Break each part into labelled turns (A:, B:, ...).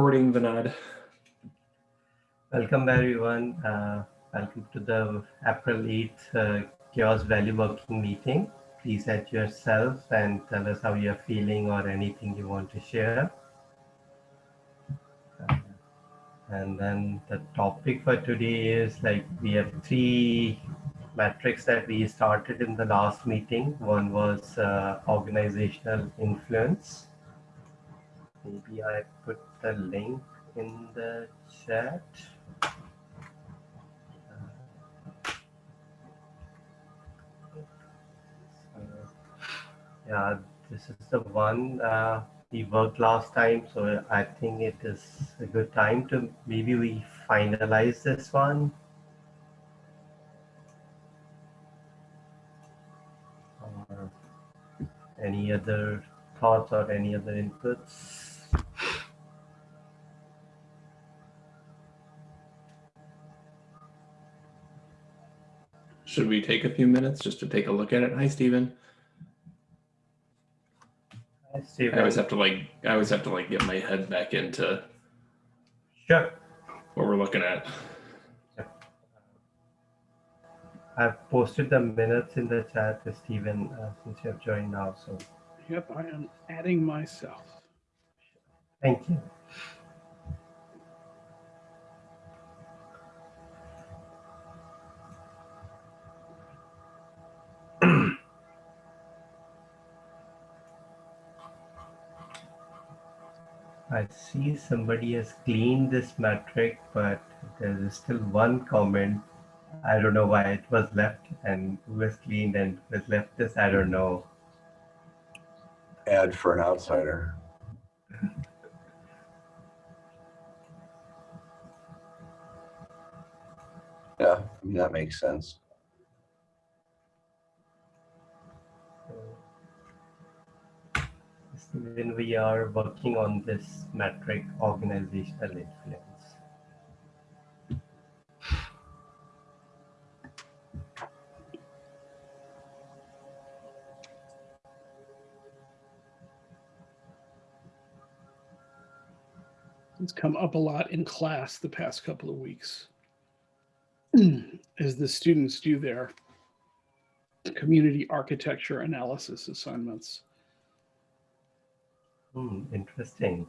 A: Recording Vinod.
B: Welcome everyone. Uh, welcome to the April 8th uh, CHAOSS Value Working Meeting. Please add yourself and tell us how you're feeling or anything you want to share. Uh, and then the topic for today is like we have three metrics that we started in the last meeting. One was uh, organizational influence. Maybe I put the link in the chat. yeah, this is the one uh, we worked last time, so I think it is a good time to maybe we finalize this one. Any other thoughts or any other inputs?
A: Should we take a few minutes just to take a look at it? Hi, Stephen.
B: Hi, Stephen.
A: I always have to like, I always have to like get my head back into
B: Sure.
A: what we're looking at.
B: I've posted the minutes in the chat, Stephen, uh, since you have joined now. So
C: Yep, I am adding myself.
B: thank you. I see somebody has cleaned this metric, but there is still one comment. I don't know why it was left and who has cleaned and who has left this. I don't know.
D: ad for an outsider. Yeah, I mean, that makes sense.
B: When we are working on this metric, organizational influence.
C: It's come up a lot in class the past couple of weeks as the students do their community architecture analysis assignments.
B: Hmm, interesting.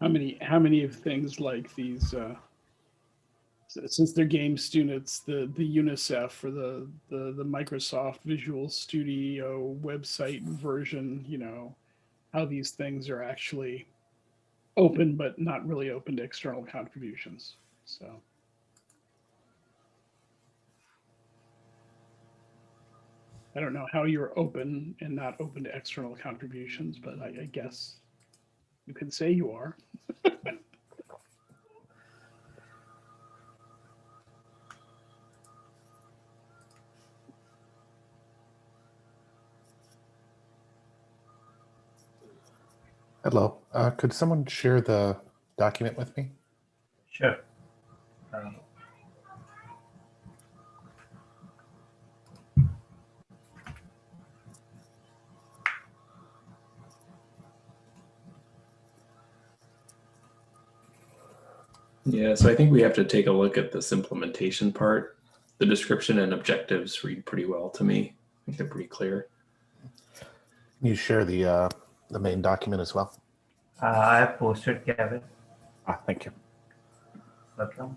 C: How many, how many of things like these, uh, since they're game students, the, the UNICEF or the, the, the Microsoft Visual Studio website version, you know, how these things are actually open, but not really open to external contributions. So. I don't know how you're open and not open to external contributions, but I, I guess you can say you are.
E: Hello. Uh, could someone share the document with me?
B: Sure. Um,
A: Yeah, so I think we have to take a look at this implementation part. The description and objectives read pretty well to me. I think they're pretty clear.
E: Can you share the uh, the main document as well?
B: uh, I have posted Kevin.
E: Ah, thank you.
B: Welcome.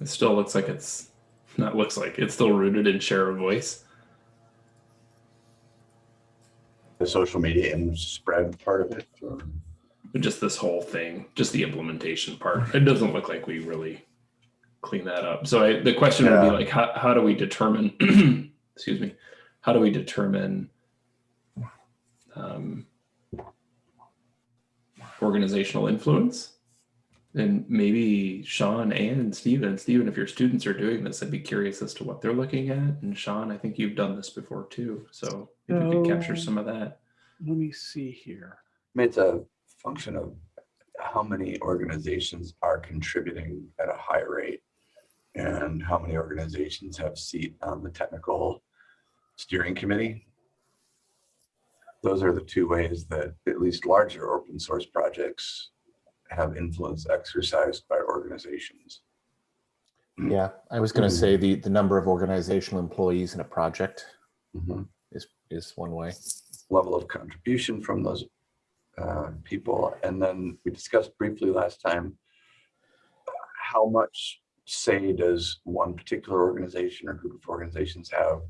A: It still looks like it's not looks like it's still rooted in share a voice.
D: The social media and spread part of it. or-
A: just this whole thing, just the implementation part. It doesn't look like we really clean that up. So I, the question would be like, how, how do we determine, excuse me, how do we determine um, organizational influence? And maybe Sean and Stephen, Stephen, if your students are doing this, I'd be curious as to what they're looking at. And Sean, I think you've done this before too. So if you could capture some of that.
C: Let me see here.
D: I mean, it's a function of how many organizations are contributing at a high rate. And how many organizations have seat on the technical steering committee? Those are the two ways that at least larger open source projects have influence exercised by organizations.
E: Yeah, I was going to
D: Mhm.
E: say the, the number of organizational employees in a project
D: Mhm.
E: is, is one way.
D: level of contribution from those uh, people. And then we discussed briefly last time, how much say does one particular organization or group of organizations have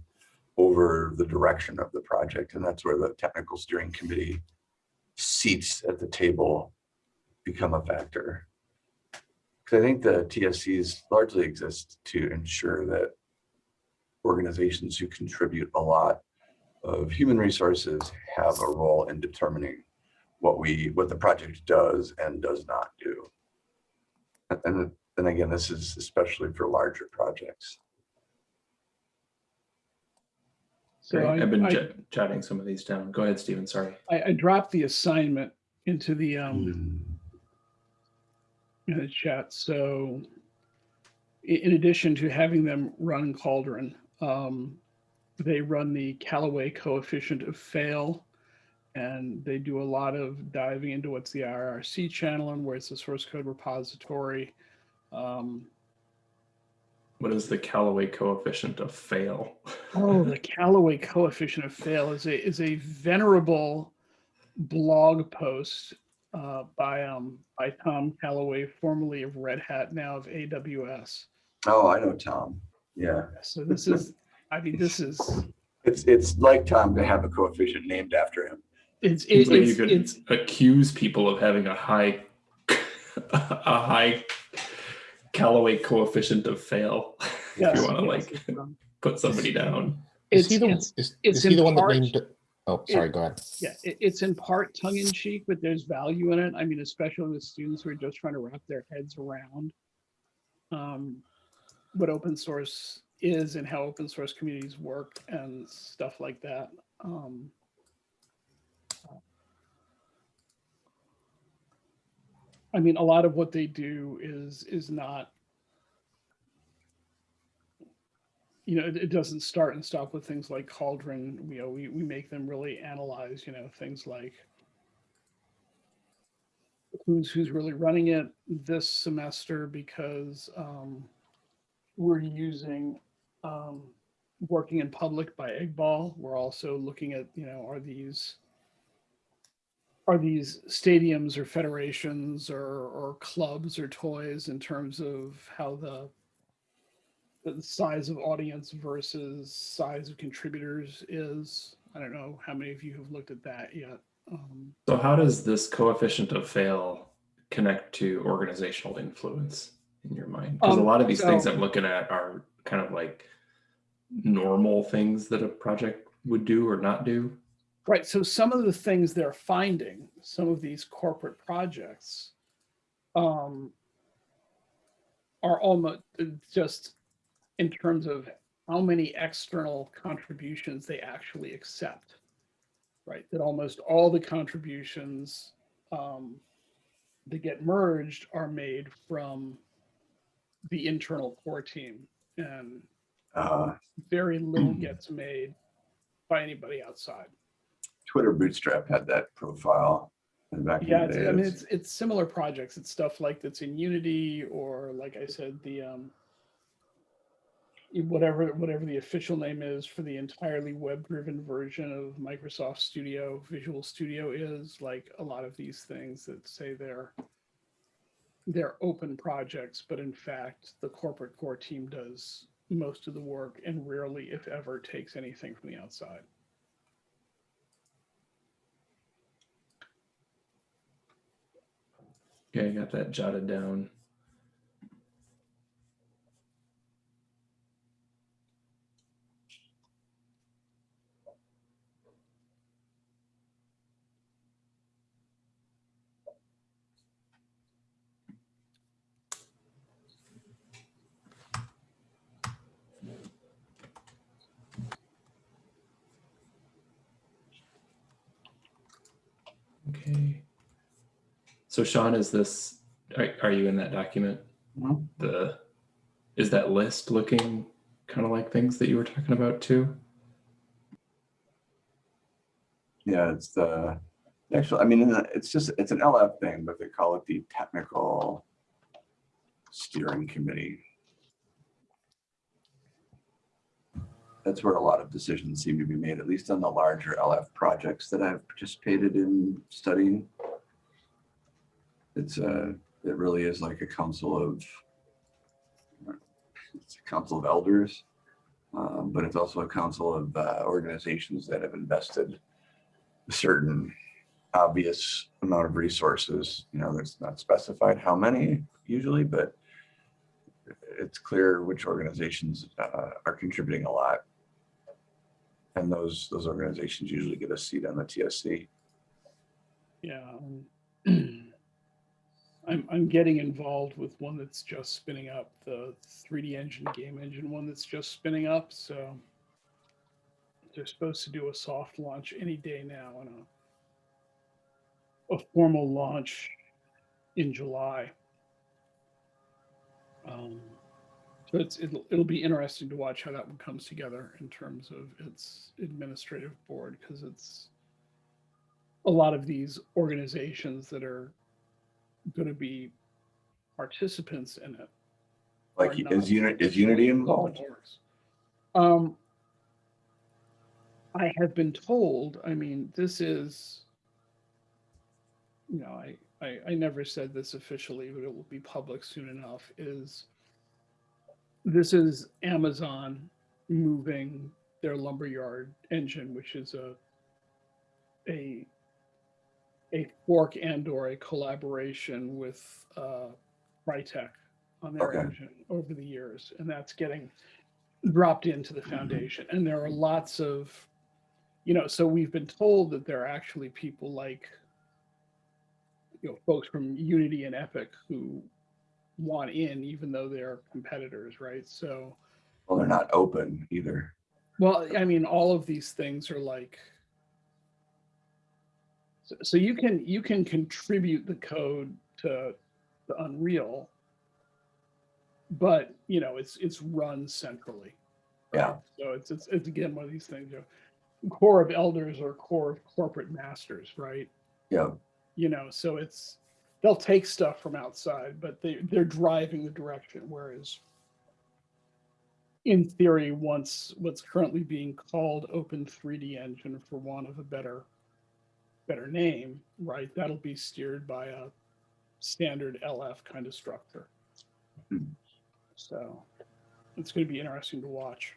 D: over the direction of the project? And that's where the technical steering committee seats at the table become a factor. Because I think the TSCs largely exist to ensure that organizations who contribute a lot of human resources have a role in determining what we, what the project does and does not do. And- And then again, this is especially for larger projects.
C: So I,
A: I've been
C: I-
A: j- jotting some of these down. Go ahead, Stephen. Sorry.
C: I, I dropped the assignment into the, um,
D: Mm,
C: in the chat. So in addition to having them run Cauldron, um, they run the Callaway coefficient of fail. And they do a lot of diving into what's the IRC channel and where's the source code repository. Um,
A: What is the Callaway coefficient of fail?
C: Oh, the Callaway coefficient of fail is a is a venerable blog post uh, by um by Tom Callaway, formerly of Red Hat, now of AWS.
D: Oh, I know Tom. Yeah,
C: So this is, I mean, this is
D: it's, it's like Tom to have a coefficient named after him.
C: it's
A: Seems
C: it,
A: like you
C: it's,
A: could
C: it's
A: accuse people of having a high, a high Callaway coefficient of fail. if you want to
C: yes,
A: like
C: um,
A: put somebody down.
E: Is
C: it's,
E: he the,
C: it's-
E: is,
C: it's
E: is he
C: in
E: the one that
C: part-
E: named? it- Oh, sorry, go ahead.
C: yeah, it, it's in part tongue in cheek, but there's value in it. I mean, especially with students who are just trying to wrap their heads around um, what open source is and how open source communities work and stuff like that. Um, I mean, a lot of what they do is is not you know, it, it doesn't start and stop with things like Cauldron. You know, we, we make them really analyze, you know, things like who's who's really running it this semester because um, we're using um, working in public by Eghbal. We're also looking at, you know, are these are these stadiums or federations or or clubs or toys in terms of how the the size of audience versus size of contributors is. I don't know how many of you have looked at that yet. Um,
A: So how does this coefficient of fail connect to organizational influence in your mind? Because a
C: Um,
A: lot of these things I'm looking at are kind of like normal things that a project would do or not do.
C: right. So some of the things they're finding, some of these corporate projects, um, are almost just in terms of how many external contributions they actually accept. Right. That almost all the contributions um, that get merged are made from the internal core team and
D: Uh,
C: very little gets made by anybody outside.
D: Twitter Bootstrap had that profile. back in
C: Yeah,
D: the
C: it's, I mean, it's, it's similar projects. It's stuff like that's in Unity or like I said, the, um, whatever, whatever the official name is for the entirely web-driven version of Microsoft Studio, Visual Studio is like a lot of these things that say they're, they're open projects, but in fact, the corporate core team does most of the work and rarely, if ever, takes anything from the outside.
A: Okay, I got that jotted down. Okay. So Sean, is this, are, are you in that document?
D: Mhm.
A: The, is that list looking kind of like things that you were talking about too?
D: Yeah, it's the, actually, I mean, it's just, it's an LF thing, but they call it the technical steering committee. That's where a lot of decisions seem to be made, at least on the larger LF projects that I've participated in studying. It's a, it really is like a council of, it's a council of elders, um, but it's also a council of uh, organizations that have invested a certain obvious amount of resources. You know, it's not specified how many usually, but it's clear which organizations uh, are contributing a lot. And those those organizations usually get a seat on the TSC.
C: Yeah. I'm, I'm getting involved with one that's just spinning up, the 3D engine game engine one that's just spinning up. So they're supposed to do a soft launch any day now and a, a formal launch in July. Um, so it's, it'll, it'll be interesting to watch how that one comes together in terms of its administrative board because it's a lot of these organizations that are going to be participants in it.
D: Like is unit is Unity involved?
C: Um, I have been told, I mean, this is, you know, I, I, I never said this officially, but it will be public soon enough, is this is Amazon moving their lumberyard engine, which is a, a, a fork and or a collaboration with, uh, Crytek on their
D: Okay.
C: engine over the years, and that's getting dropped into the foundation. And there are lots of, you know, so we've been told that there are actually people like, you know, folks from Unity and Epic who want in, even though they're competitors, right? So,
D: Well, they're not open either.
C: well, I mean, all of these things are like, so, so you can you can contribute the code to the Unreal, but you know it's it's run centrally.
D: Yeah.
C: So it's it's it's again one of these things. You know, core of elders or core of corporate masters, right?
D: Yeah.
C: You know, so it's they'll take stuff from outside, but they they're driving the direction. Whereas in theory, once what's currently being called Open 3D Engine, for want of a better better name, right? That'll be steered by a standard LF kind of structure.
D: Hmm.
C: So it's going to be interesting to watch.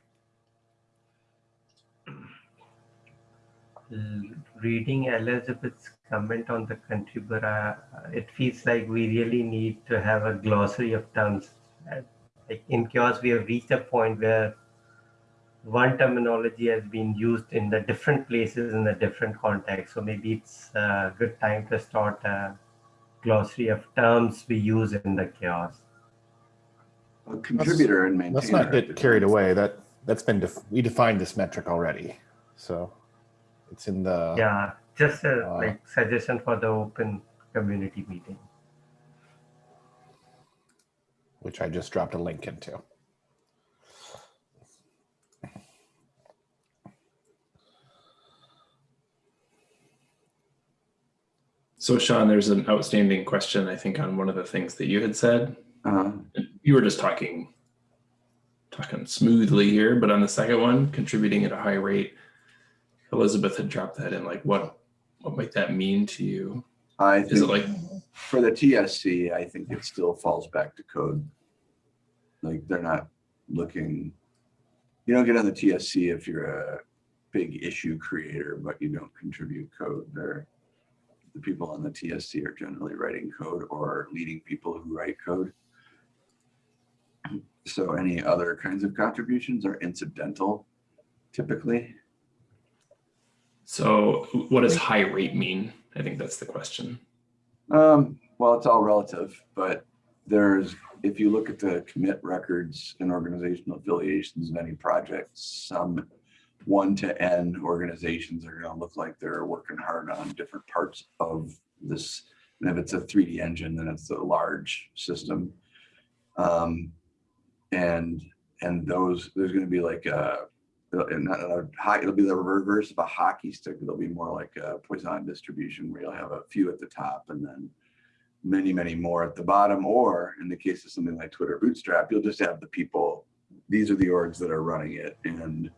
B: Reading Elizabeth's comment on the contributor, uh, it feels like we really need to have a glossary of terms. Uh, Like in CHAOSS, we have reached a point where one terminology has been used in the different places in the different context. So maybe it's a good time to start a glossary of terms we use in the CHAOSS.
D: A contributor and maintainer.
E: Let's not
D: are
E: get carried away. That that's been def- we defined this metric already, so it's in the
B: Yeah, just a
E: Uh,
B: like suggestion for the open community meeting.
E: which I just dropped a link into.
A: So Sean, there's an outstanding question, I think, on one of the things that you had said.
D: Uh,
A: You were just talking, talking smoothly here, but on the second one, contributing at a high rate, Elizabeth had dropped that in. Like, what, what might that mean to you?
D: I
A: Is it like,
D: for the TSC, I think it still falls back to code. Like they're not looking, you don't get on the TSC if you're a big issue creator, but you don't contribute code. They're, the people on the TSC are generally writing code or leading people who write code. So any other kinds of contributions are incidental typically.
A: so what does high rate mean? I think that's the question.
D: Um, well, it's all relative, but there's, if you look at the commit records and organizational affiliations of any project, some one to N organizations are gonna look like they're working hard on different parts of this. And if it's a 3D engine, then it's a large system. Um, and and those there's going to be like a a high, it'll be the reverse of a hockey stick. It'll be more like a Poisson distribution where you'll have a few at the top and then many, many more at the bottom. Or in the case of something like Twitter Bootstrap, you'll just have the people. These are the orgs that are running it, and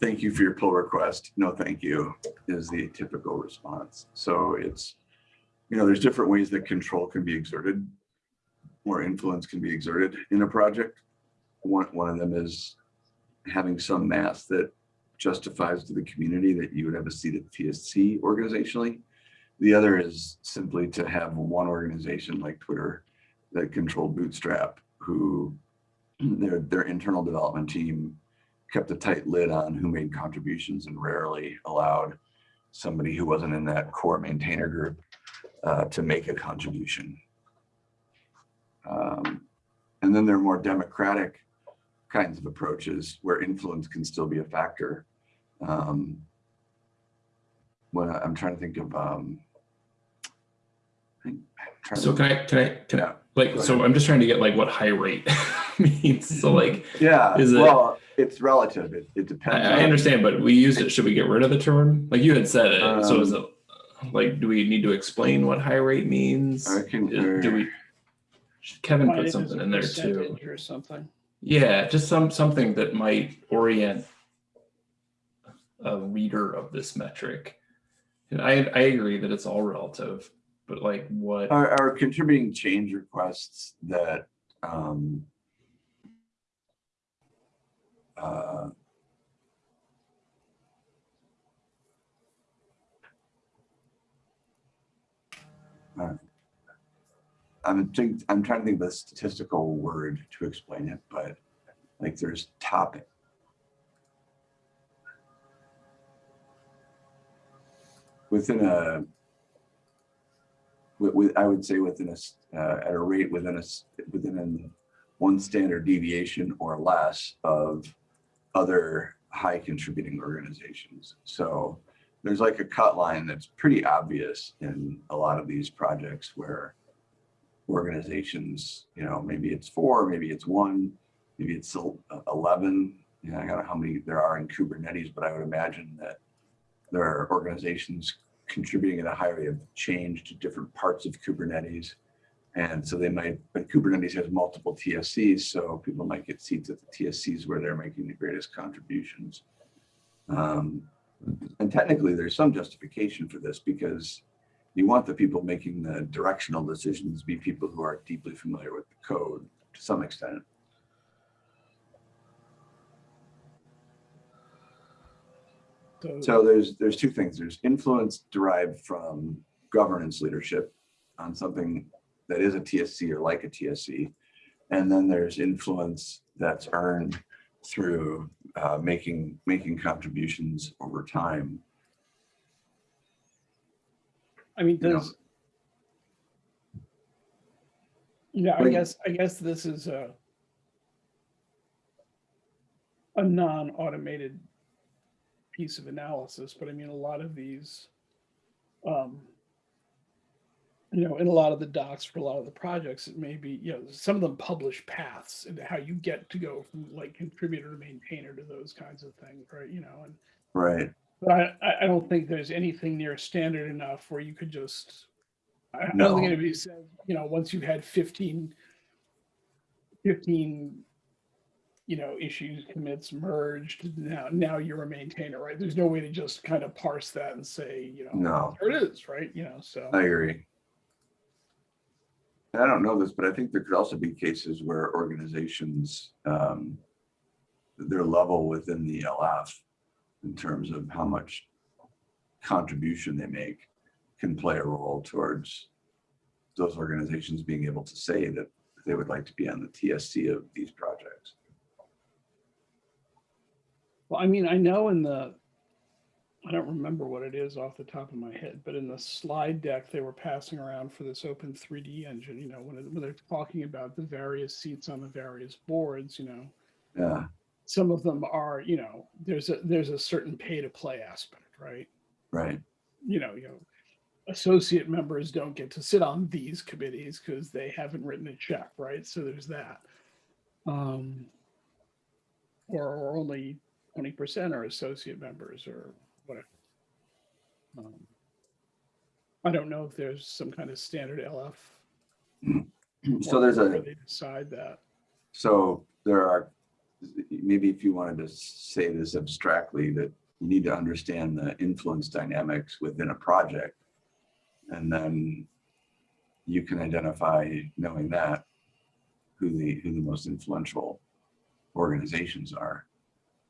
D: thank you for your pull request. No, thank you is the typical response. So it's you know there's different ways that control can be exerted, or influence can be exerted in a project. One one of them is having some mass that justifies to the community that you would have a seat at TSC organizationally. The other is simply to have one organization like Twitter that controlled Bootstrap, who their their internal development team kept a tight lid on who made contributions and rarely allowed somebody who wasn't in that core maintainer group uh, to make a contribution. Um, and then there are more democratic kinds of approaches where influence can still be a factor. Um, when I- I'm trying to think of, um, I think- I'm trying to
A: So can I, can I, can I, like, so I'm just trying to get like what high rate means. So like,
D: yeah,
A: Is it-
D: well, it's relative. It, it depends.
A: I
D: on-
A: understand, but we used it. Should we get rid of the term? Like you had said it. so is it
D: Um,
A: like, do we need to explain what high rate means?
D: I can,
A: Is- Do we? Kevin
C: Define
A: put something in there too.
C: Or something.
A: Yeah, just some, something that might orient a reader of this metric. And I, I agree that it's all relative, but like what,
D: Are, are contributing change requests that, um, uh, I'm think, I'm trying to think of a statistical word to explain it, but like there's topic. Within a, with, with, I would say within a, uh, at a rate within a, within an one standard deviation or less of other high contributing organizations. So there's like a cut line that's pretty obvious in a lot of these projects where organizations, you know, maybe it's four, maybe it's one, maybe it's el- uh, 11. You know, I don't know how many there are in Kubernetes, but I would imagine that there are organizations contributing at a high rate of change to different parts of Kubernetes. And so they might, but Kubernetes has multiple TSCs, so people might get seats at the TSCs where they're making the greatest contributions. Um, and technically, there's some justification for this because you want the people making the directional decisions be people who are deeply familiar with the code to some extent.
C: So,
D: So there's there's two things. There's influence derived from governance leadership on something that is a TSC or like a TSC, and then there's influence that's earned through uh, making making contributions over time.
C: I mean, does, you know, I
D: Like-
C: guess, I guess this is a a non-automated piece of analysis, but I mean, a lot of these, um, you know, in a lot of the docs for a lot of the projects, it may be, you know, some of them publish paths into how you get to go from like contributor to maintainer to those kinds of things, right? You know, and
D: Right.
C: but I, I- don't think there's anything near standard enough where you could just, I I don't
D: No.
C: think anybody said, you know, once you've had 15, 15, you know, issues, commits merged, now, now you're a maintainer, right? There's no way to just kind of parse that and say, you know,
D: No.
C: there it is, right? You know, so.
D: I agree. I don't know this, but I think there could also be cases where organizations, um, their level within the LF in terms of how much contribution they make can play a role towards those organizations being able to say that they would like to be on the TSC of these projects.
C: Well, I mean, I know in the, I don't remember what it is off the top of my head, but in the slide deck they were passing around for this open 3D engine, you know, when, it, when they're talking about the various seats on the various boards, you know,
D: Yeah,
C: some of them are, you know, there's a there's a certain pay to play aspect, right?
D: right.
C: You know, you know, associate members don't get to sit on these committees because they haven't written a check, right? So there's that. Um, or, or only twenty percent are associate members or Um, I don't know if there's some kind of standard LF.
D: So there's a,
C: They decide that.
D: so there are, maybe if you wanted to say this abstractly, that you need to understand the influence dynamics within a project. And then you can identify, knowing that, who the, who the most influential organizations are.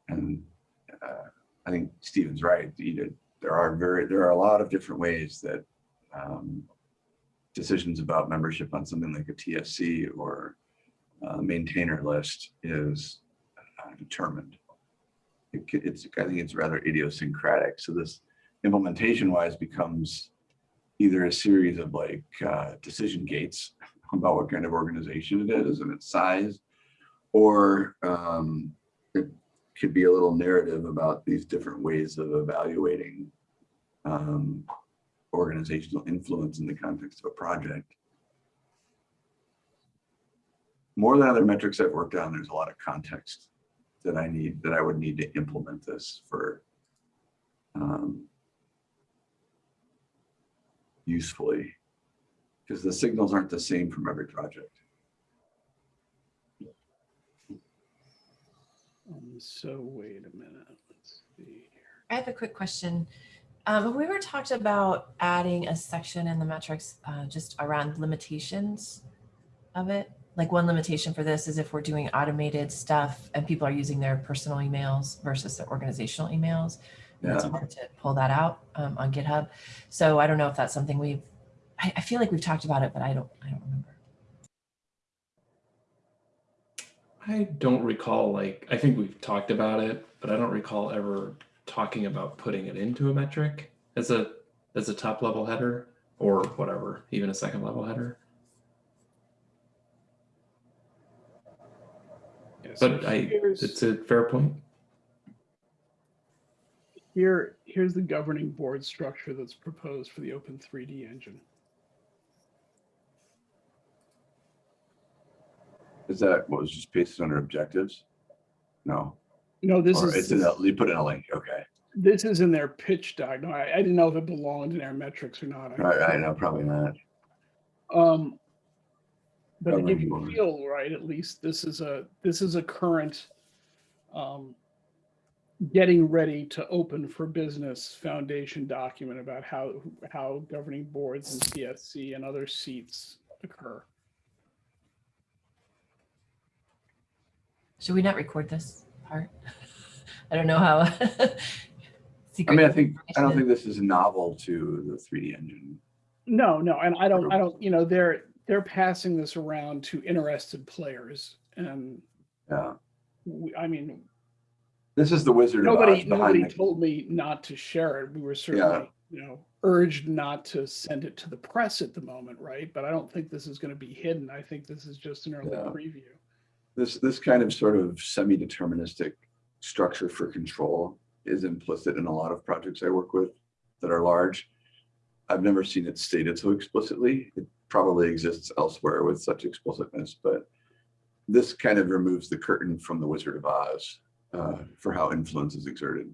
D: And uh, I think Stephen's right. You know, There are very, there are a lot of different ways that um, decisions about membership on something like a TSC or maintainer list is uh, determined. It, it's, I think it's rather idiosyncratic. So this implementation wise becomes either a series of like uh, decision gates about what kind of organization it is and its size, or um, it could be a little narrative about these different ways of evaluating um, organizational influence in the context of a project. More than other metrics I've worked on, there's a lot of context that I need, that I would need to implement this for um, usefully, because the signals aren't the same from every project.
C: Um, so wait a minute, let's see here.
F: I have a quick question. Um, we were talked about adding a section in the metrics uh, just around limitations of it. Like one limitation for this is if we're doing automated stuff and people are using their personal emails versus their organizational emails. and It's hard to pull that out um, on GitHub. So I don't know if that's something we've, I, I feel like we've talked about it, but I don't, I don't remember.
A: I don't recall like I think we've talked about it, but I don't recall ever talking about putting it into a metric as a as a top level header or whatever, even a second level header.
C: Yeah, so
A: But I it's a fair point.
C: Here, here's the governing board structure that's proposed for the Open 3D engine.
D: Is that what was just pasted under objectives? No,
C: No, this
D: or
C: is,
D: it's in a, you put in a link, okay.
C: this is in their pitch doc. No, I, I didn't know if it belonged in our metrics or not.
D: I, I know, probably not.
C: Um, but to give you a feel, right, at least this is a, this is a current, um, getting ready to open for business foundation document about how, how governing boards and CSC and other seats occur.
F: Should we not record this part? I don't know how.
D: I mean, I think, I don't think this is novel to the 3D engine.
C: No, no, and I don't, I don't, you know, they're, they're passing this around to interested players and
D: Yeah,
C: we, I mean,
D: this is the Wizard
C: nobody,
D: Oz
C: nobody told me not to share it. We were certainly, you know, urged not to send it to the press at the moment, right? But I don't think this is going to be hidden. I think this is just an early
D: Yeah.
C: preview.
D: This, this kind of sort of semi-deterministic structure for control is implicit in a lot of projects I work with that are large. I've never seen it stated so explicitly. It probably exists elsewhere with such explicitness, but this kind of removes the curtain from the Wizard of Oz uh, for how influence is exerted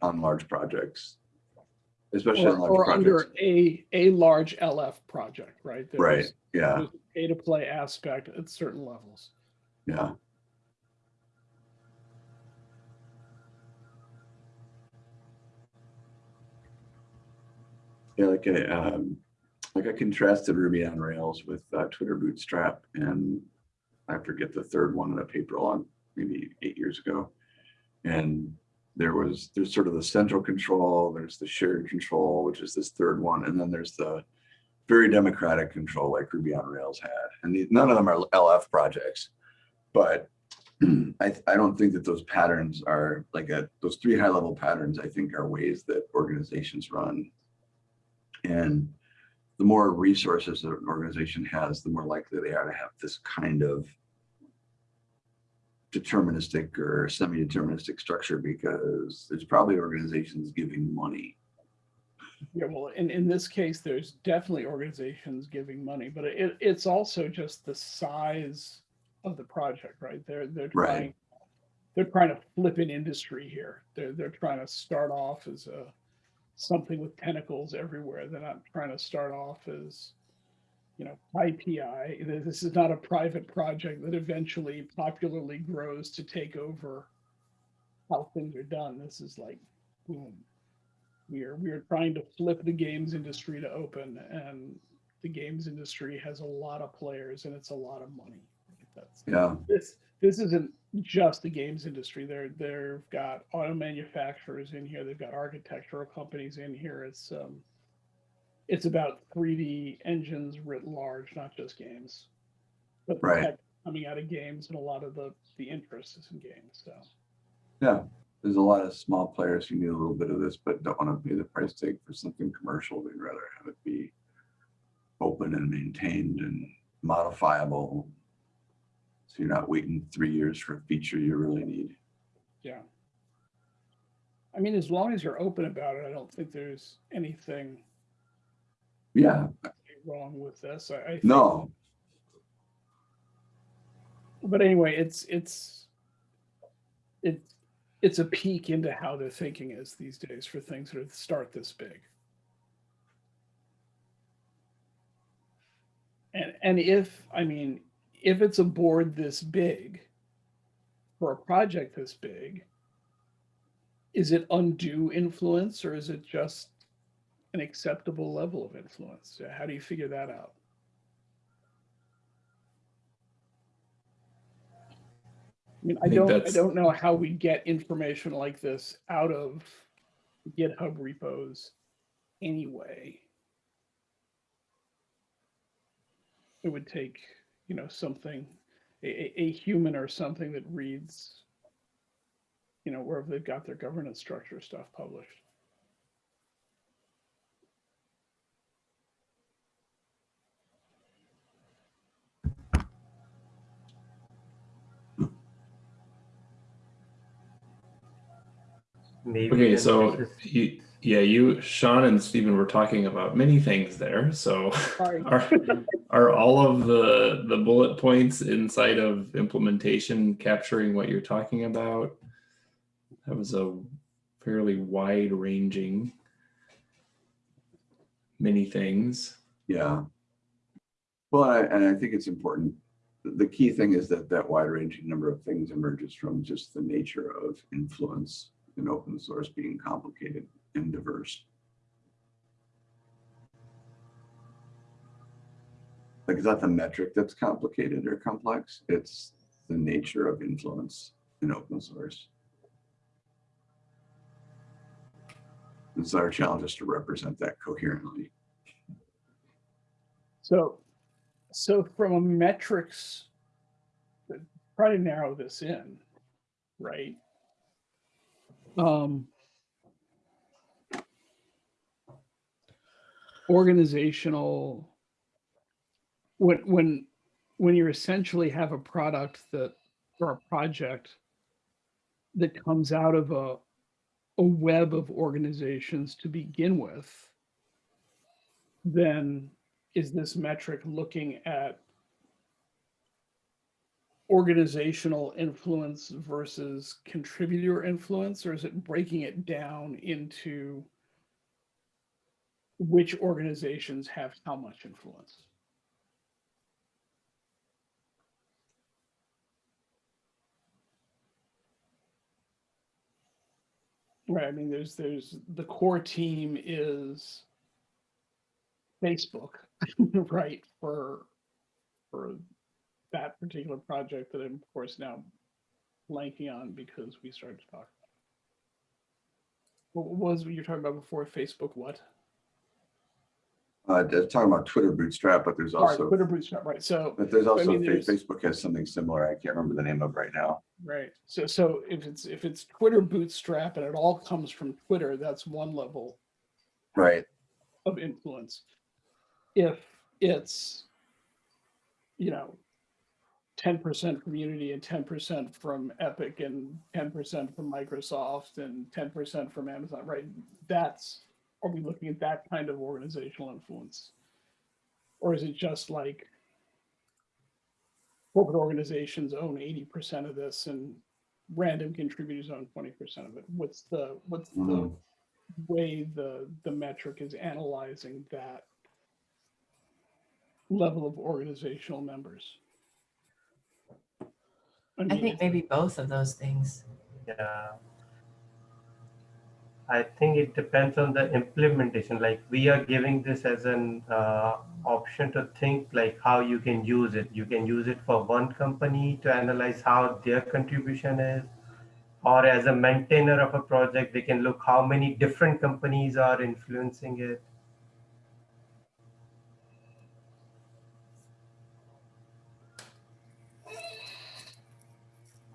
D: on large projects, especially
C: Or,
D: on large
C: or
D: projects.
C: under a, a large LF project, right?
D: Right, yeah,
C: there's a Pay to play aspect at certain levels.
D: Yeah. Yeah, like a um, like I contrasted Ruby on Rails with uh, Twitter Bootstrap and I forget the third one in a paper on maybe eight years ago. And there was, there's sort of the central control, there's the shared control, which is this third one. And then there's the very democratic control like Ruby on Rails had. And none of them are LF projects, but I, I don't think that those patterns are like a, those three high level patterns, I think are ways that organizations run. And the more resources that an organization has, the more likely they are to have this kind of deterministic or semi-deterministic structure because there's probably organizations giving money.
C: Yeah, well, in, in this case, there's definitely organizations giving money, but it, it's also just the size of the project, right? They're they're
D: Right.
C: trying they're trying to flip an industry here. They're they're trying to start off as a something with tentacles everywhere. They're not trying to start off as you know IPI. This is not a private project that eventually popularly grows to take over how things are done. This is like boom. We are we are trying to flip the games industry to open and the games industry has a lot of players and it's a lot of money. That's
D: Yeah,
C: this this isn't just the games industry. They're they've got auto manufacturers in here. They've got architectural companies in here. It's um, it's about 3D engines writ large, not just games. But
D: Right.
C: coming out of games and a lot of the the interest is in games. So
D: yeah. There's a lot of small players who need a little bit of this, but don't want to pay the price tag for something commercial. They'd rather have it be open and maintained and modifiable. So you're not waiting three years for a feature you really need.
C: yeah. I mean, as long as you're open about it, I don't think there's anything
D: Yeah,
C: wrong with this. I, I think
D: no,
C: but anyway, it's it's it's it's a peek into how their thinking is these days for things that start this big. And and if I mean if it's a board this big for a project this big, is it undue influence or is it just an acceptable level of influence? How do you figure that out? I mean, I
A: think
C: don't, I don't know how we get information like this out of GitHub repos anyway. It would take, you know, something, a, a, a human or something that reads, you know, wherever they've got their governance structure stuff published.
B: Maybe
A: Okay, so
B: this is-
A: you, yeah, you, Sean and Stephen were talking about many things there. So are, are all of the, the bullet points inside of implementation capturing what you're talking about? That was a fairly wide ranging many things.
D: yeah. Well, I- and I think it's important. The key thing is that that wide ranging number of things emerges from just the nature of influence in open source being complicated and diverse. Like, it's not the metric that's complicated or complex, it's the nature of influence in open source. It's our challenge is to represent that coherently.
C: So, so from a metrics, try to narrow this in, right? Um, organizational, when, when, when you essentially have a product that, or a project that comes out of a, a web of organizations to begin with, then is this metric looking at organizational influence versus contributor influence, or is it breaking it down into which organizations have how much influence? Right, I mean, there's, there's, the core team is Facebook, right, for, for that particular project that I'm of course now blanking on because we started to talk. What was what you're talking about before Facebook? What?
D: Uh, talking about Twitter Bootstrap, but there's
C: All right,
D: also,
C: Twitter Bootstrap, right? So
D: but there's also,
C: mean, there's-
D: Facebook has something similar. I can't remember the name of right now.
C: right, so so if it's if it's Twitter Bootstrap and it all comes from Twitter, that's one level
D: Right,
C: of influence. If it's, you know, ten percent from Unity and ten percent from Epic and ten percent from Microsoft and ten percent from Amazon, right? That's, are we looking at that kind of organizational influence? Or is it just like corporate organizations own eighty percent of this and random contributors own twenty percent of it. What's the, what's the
D: Mhm.
C: way the, the metric is analyzing that level of organizational members?
F: I
C: mean,
F: think maybe both of those things.
B: Yeah. I think it depends on the implementation. Like we are giving this as an uh, option to think like how you can use it. You can use it for one company to analyze how their contribution is. Or as a maintainer of a project, they can look how many different companies are influencing it.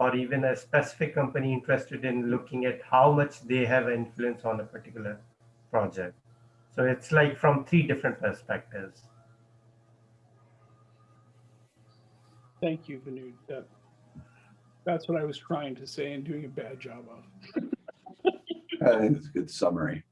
B: Or even a specific company interested in looking at how much they have influence on a particular project. So it's like from three different perspectives.
C: Thank you, Vinod. That, that's what I was trying to say and doing a bad job of.
D: I think it's a good summary.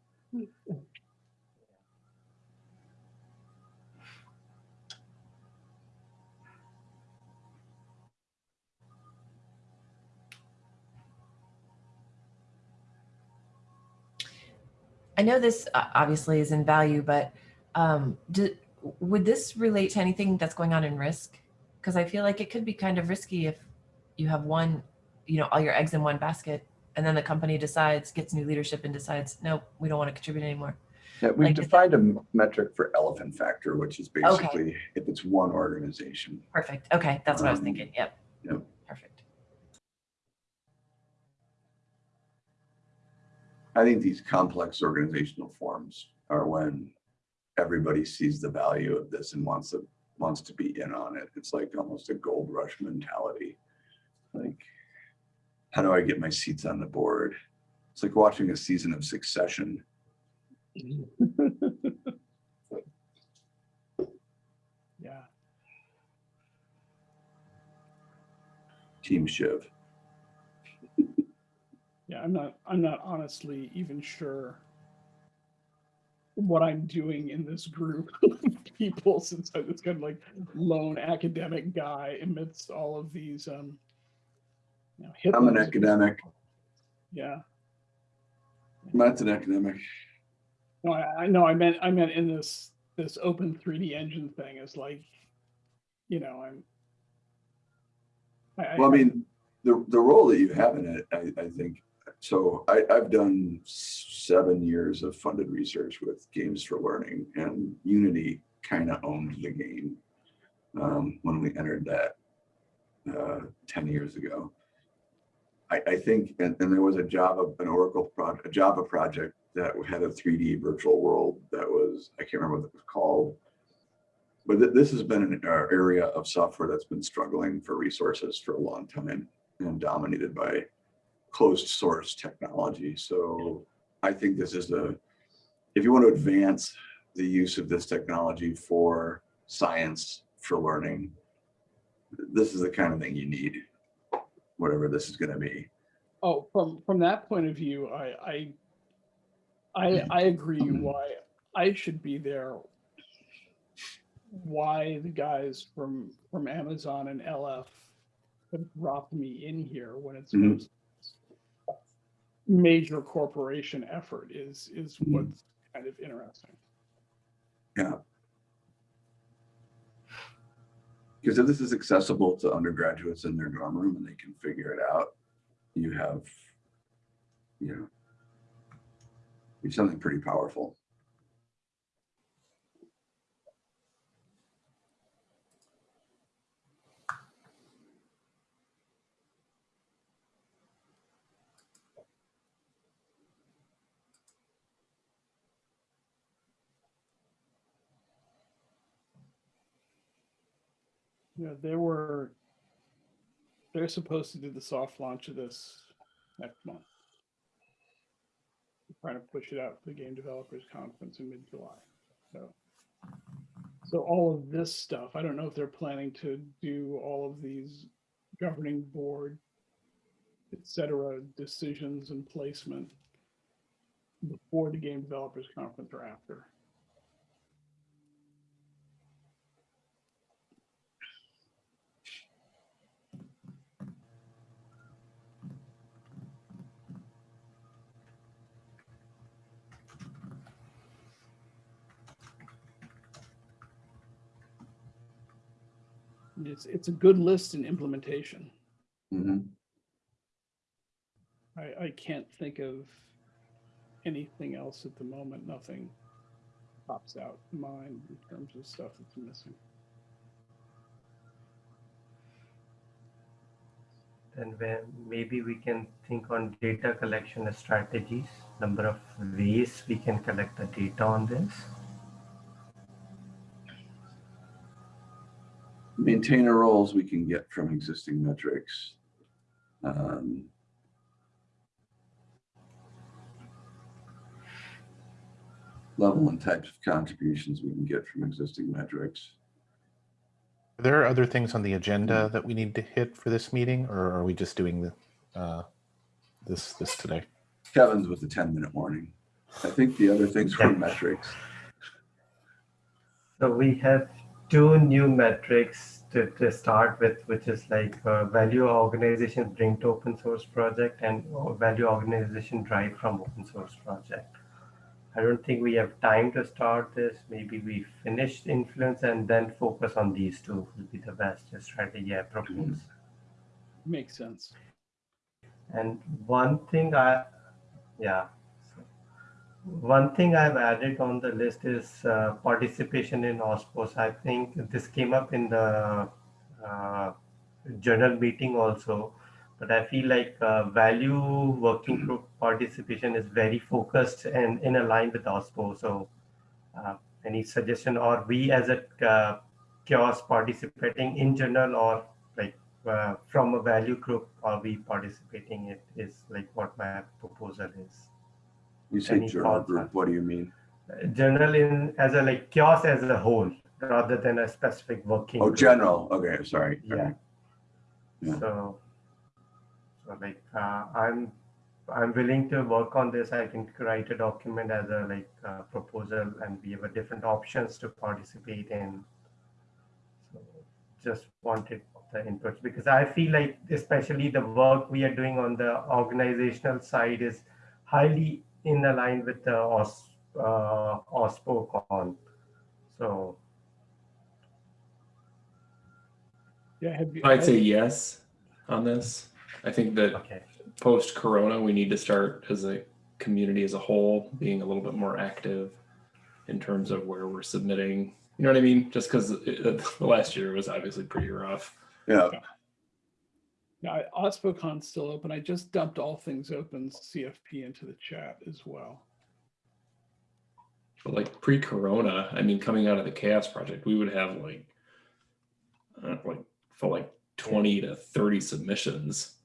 F: I know this uh, obviously is in value, but um, do, would this relate to anything that's going on in risk? Because I feel like it could be kind of risky if you have one, you know, all your eggs in one basket, and then the company decides, gets new leadership, and decides, nope, we don't want to contribute anymore.
D: Yeah, we've
F: Like,
D: defined a metric for elephant factor, which is basically if it's one organization.
F: Perfect. Okay, that's what I was
D: Um,
F: thinking. Yep.
D: yep. I think these complex organizational forms are when everybody sees the value of this and wants to, wants to be in on it. It's like almost a gold rush mentality. Like, how do I get my seats on the board? It's like watching a season of Succession.
C: Yeah.
D: Team Shiv.
C: Yeah, I'm not, I'm not honestly even sure what I'm doing in this group of people since I'm this kind of like lone academic guy amidst all of these, um, you know,
D: I'm an academic.
C: Yeah.
D: Matt's an academic.
C: No, I, I know, I meant, I meant in this, this open 3D engine thing is like, you know, I'm. I,
D: Well, I mean, the, the role that you have in it, I, I think, so I, I've done seven years of funded research with Games for Learning and Unity kind of owned the game um, when we entered that uh, 10 years ago. I, I think, and, and there was a Java, an Oracle project, a Java project that had a 3D virtual world that was, I can't remember what it was called. But th- this has been an area of software that's been struggling for resources for a long time and dominated by closed source technology. So I think this is a, if you want to advance the use of this technology for science, for learning, this is the kind of thing you need, whatever this is going to be.
C: Oh, from from that point of view, I I I, I agree why I should be there. Why the guys from from Amazon and LF have dropped me in here when it's
D: Mhm.
C: most major corporation effort is is
D: Mhm.
C: what's kind of interesting. Yeah.
D: Because if this is accessible to undergraduates in their dorm room and they can figure it out, you have, you know, you have something pretty powerful.
C: Yeah, they were they're supposed to do the soft launch of this next month. Trying to push it out to the game developers conference in mid-July. So so all of this stuff, I don't know if they're planning to do all of these governing board, et cetera, decisions and placement before the game developers conference or after. It's, it's a good list in implementation.
D: Mhm.
C: I, I can't think of anything else at the moment. Nothing pops out in mind in terms of stuff that's missing.
B: Then when maybe we can think on data collection strategies, number of ways we can collect the data on this.
D: Maintainer roles we can get from existing metrics. Um, Level and types of contributions we can get from existing metrics.
E: Are there other things on the agenda that we need to hit for this meeting, or are we just doing the, uh, this, this today?
D: Kevin's with the ten minute warning. I think the other things were metrics.
B: So we have two new metrics to, to start with, which is like uh, value organizations bring to open source project and uh, value organization drive from open source project. I don't think we have time to start this. Maybe we finish influence and then focus on these two will be the best strategy I propose.
C: Makes sense.
B: And one thing I, yeah. One thing I've added on the list is uh, participation in OSPOS. I think this came up in the uh, journal meeting also, but I feel like uh, value working group participation is very focused and in line with OSPO. So uh, any suggestion or we as a uh, CHAOSS participating in journal or like uh, from a value group are we participating it is like what my proposal is
D: You say journal group, what do you mean?
B: Uh, journal in as a like CHAOSS as a whole rather than a specific working
D: Oh,
B: group.
D: general, okay, sorry.
B: yeah
D: Yeah.
B: so so like uh, i'm i'm willing to work on this i can write a document as a like uh, proposal and we have a different options to participate in so just wanted the inputs because i feel like especially the work we are doing on the organizational side is highly in line with the OS, uh, OSPOCon. So
C: Yeah, have you?
A: I'd say yes on this. I think that
B: okay,
A: post corona, we need to start as a community as a whole being a little bit more active in terms of where we're submitting. You know what I mean? Just because the last year was obviously pretty rough.
D: Yeah,
C: Yeah, OSPOCon's still open. I just dumped all things open CFP into the chat as well.
A: But like pre corona, I mean, coming out of the CHAOSS Project, we would have like, uh, like, felt like 20 to 30 submissions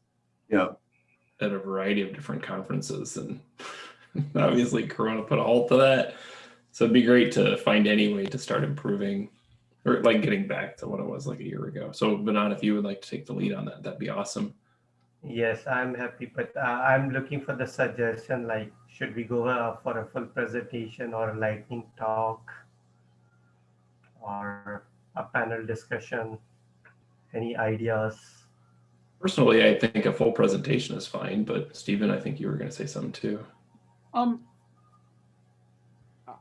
D: yeah.
A: at a variety of different conferences. And obviously, Corona put a halt to that. So it'd be great to find any way to start improving or like getting back to what it was like a year ago. So, Benon, if you would like to take the lead on that, that'd be awesome.
B: yes, I'm happy, but uh, I'm looking for the suggestion like should we go uh, for a full presentation or a lightning talk or a panel discussion? Any ideas?
A: Personally, I think a full presentation is fine, but Stephen, I think you were going to say something too.
C: Um,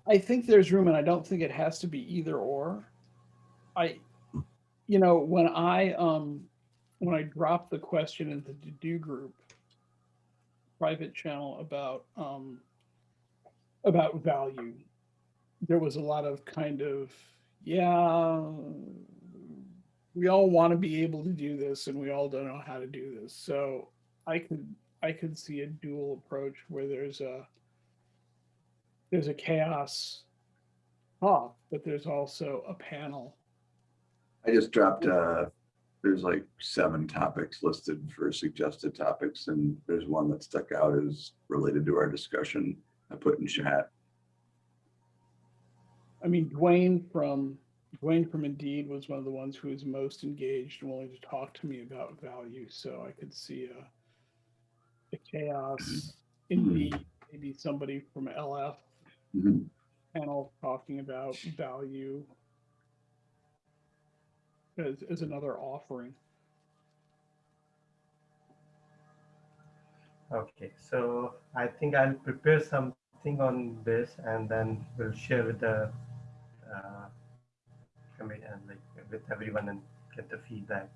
C: I think there's room, and I don't think it has to be either or. I, you know, when I um, when I dropped the question in the TODO group private channel about um about value, there was a lot of kind of yeah, we all want to be able to do this, and we all don't know how to do this. So I could I could see a dual approach where there's a there's a CHAOSS talk, but there's also a panel.
D: I just dropped, uh, there's like seven topics listed for suggested topics and there's one that stuck out as related to our discussion. I put in chat.
C: I mean, Duane from Duane from Indeed was one of the ones who was most engaged and willing to talk to me about value. So I could see a, a CHAOSS Indeed, maybe somebody from LF
D: Mhm.
C: panel talking about value as, as another offering.
B: Okay, so I think I'll prepare something on this and then we'll share with the uh, committee and like with everyone and get the feedback.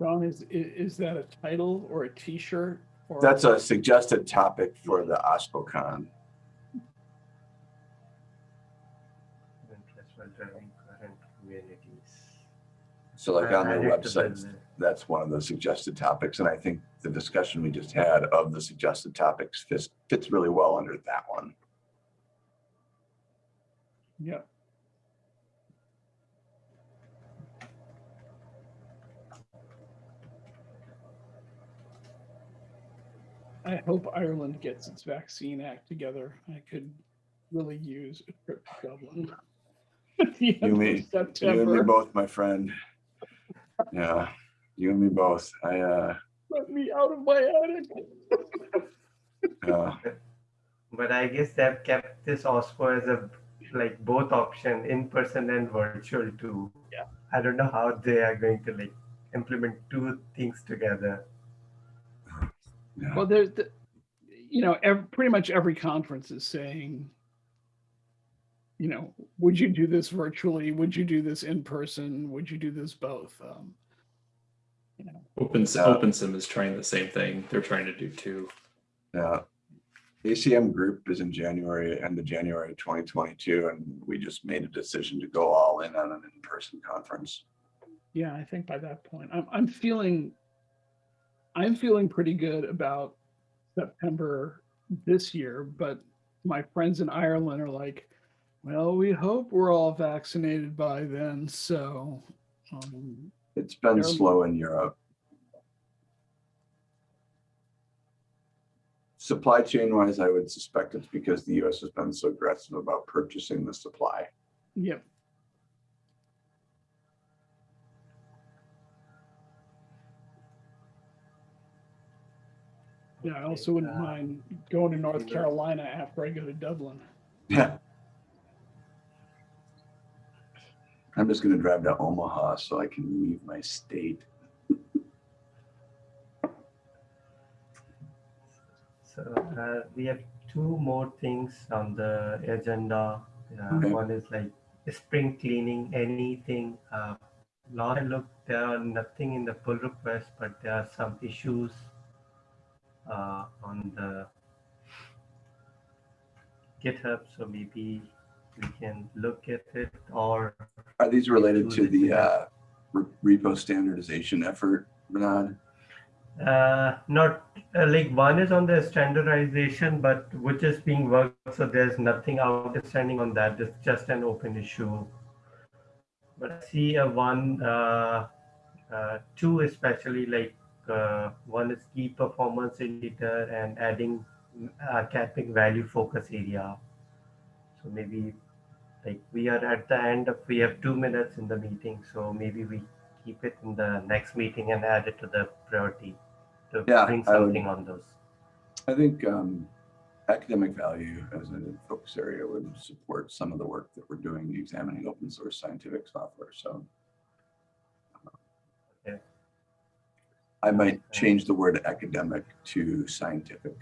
C: Ron, is, is that a title or a t-shirt? Or-
D: That's a suggested topic for the OSPOCon.
B: Interest while driving current communities.
D: So like on their
B: it to the
D: website, that's one of the suggested topics. And I think the discussion we just had of the suggested topics fits, fits really well under that one.
C: Yeah. I hope Ireland gets its vaccine act together. I could really use a trip to Dublin. At the end
D: You
C: of
D: me- You and me both, my friend. Yeah, you and me both. I, uh,
C: let me out of my attic.
D: yeah.
B: But I guess they've kept this OSPO as a, like both option, in person and virtual too.
C: Yeah.
B: I don't know how they are going to like implement two things together.
D: Yeah.
C: Well, there's, the- you know, ev- pretty much every conference is saying, you know, would you do this virtually? Would you do this in person? Would you do this both? Um, you know,
A: Open
D: Yeah.
A: OpenSim is trying the same thing. They're trying to do two.
D: Yeah. ACM group is in January, end of January, twenty twenty-two, and we just made a decision to go all in on an in-person conference.
C: yeah, I think by that point, I'm I'm feeling, I'm feeling pretty good about September this year. But my friends in Ireland are like, well, we hope we're all vaccinated by then. So. Um,
D: It's been slow in Europe. Supply chain wise, I would suspect it's because the US has been so aggressive about purchasing the supply.
C: Yep. Yeah, I also wouldn't
B: uh,
C: mind going to North. Carolina after I go to Dublin.
D: Yeah. I'm just gonna drive to Omaha so I can leave my state.
B: So uh, we have two more things on the agenda. Uh,
D: Okay.
B: One is like spring cleaning, anything. Uh, last I looked, there are nothing in the pull request, but there are some issues uh, on the GitHub. So maybe we can look at it or
D: Are these related to the uh, repo standardization effort, Bernard?
B: Uh, not uh, like one is on the standardization, but which is being worked. So there's nothing outstanding on that. It's just an open issue. But I see a one, uh, uh, two especially like uh, one is key performance indicator and adding uh, capping value focus area. So maybe like we are at the end of we have two minutes in the meeting, so maybe we keep it in the next meeting and add it to the priority to
D: Yeah,
B: bring
D: I would-
B: something on those.
D: I think um, academic value as a focus area would support some of the work that we're doing examining open source scientific software. So I might change the word academic to scientific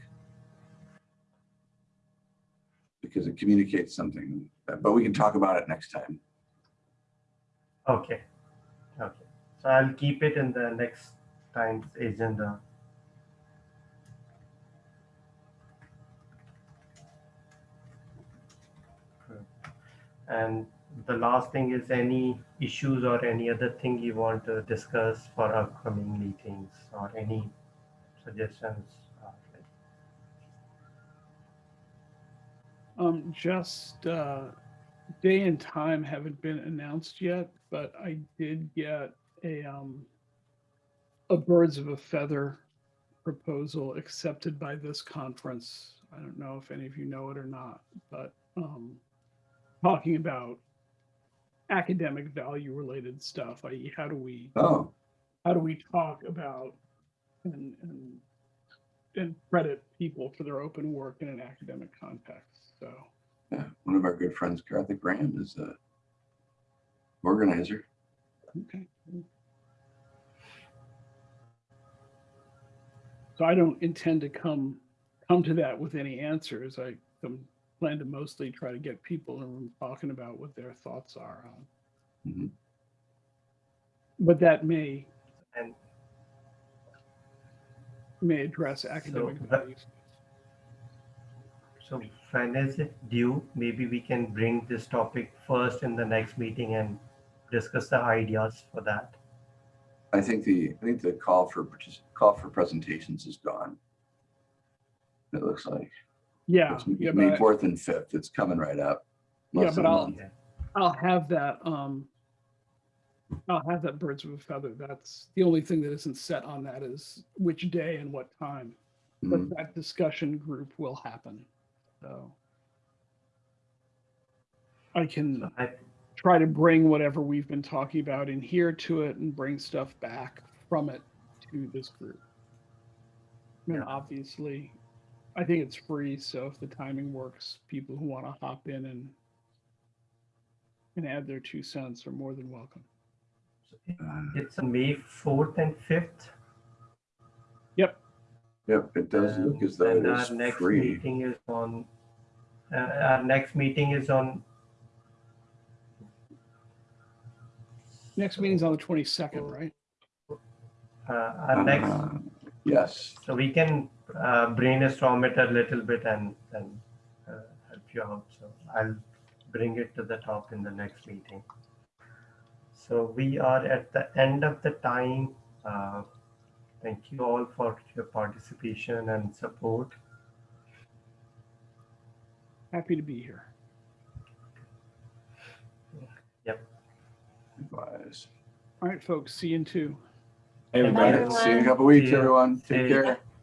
D: because it communicates something, but we can talk about it next time.
B: Okay. Okay. So I'll keep it in the next time's agenda. And the last thing is any issues or any other thing you want to discuss for upcoming meetings or any suggestions?
C: Um, just, uh, day and time haven't been announced yet, but I did get a, um, a birds of a feather proposal accepted by this conference. I don't know if any of you know it or not, but, um, talking about academic value related stuff, i.e. how do we,
D: Oh,
C: how do we talk about and, and, and credit people for their open work in an academic context, so.
D: yeah. One of our good friends, Karthik Ram, is a organizer.
C: Okay. So I don't intend to come come to that with any answers. I um, plan to mostly try to get people in the room talking about what their thoughts are on.
D: Mhm.
C: But that may
B: And
C: may address academic
B: that-
C: values.
B: so finance it due? Maybe we can bring this topic first in the next meeting and discuss the ideas for that.
D: I think the, I think the call for, partic- call for presentations is gone. It looks like.
C: Yeah,
D: It's
C: yeah,
D: May
C: but
D: 4th and 5th. It's coming right up.
C: Yeah,
D: Less
C: but
D: than a
C: I'll-
D: month.
C: I'll have that. Um, I'll have that birds of a feather. That's the only thing that isn't set on that is which day and what time.
D: Mhm.
C: But that discussion group will happen. So I can
B: I,
C: try to bring whatever we've been talking about in here to it and bring stuff back from it to this group. And
B: Yeah.
C: obviously, I think it's free, so if the timing works, people who want to hop in and and add their two cents are more than welcome.
B: it's on May fourth and fifth.
C: Yep.
D: Yep, it does look as though it
B: And our next
D: free.
B: meeting is on, uh, our next meeting is on.
C: Next meeting's on the twenty second, right?
B: Uh, our next,
D: Uh, Yes,
B: so we can uh, brainstorm it a little bit and, and uh, help you out. So I'll bring it to the top in the next meeting. So we are at the end of the time. Uh, Thank you all for your participation and support.
C: Happy to be here. Yep.
D: Advise.
C: All right, folks, see you in two.
A: Hey, everybody.
B: you.
F: Everyone.
D: See you in a couple weeks, everyone. Take care.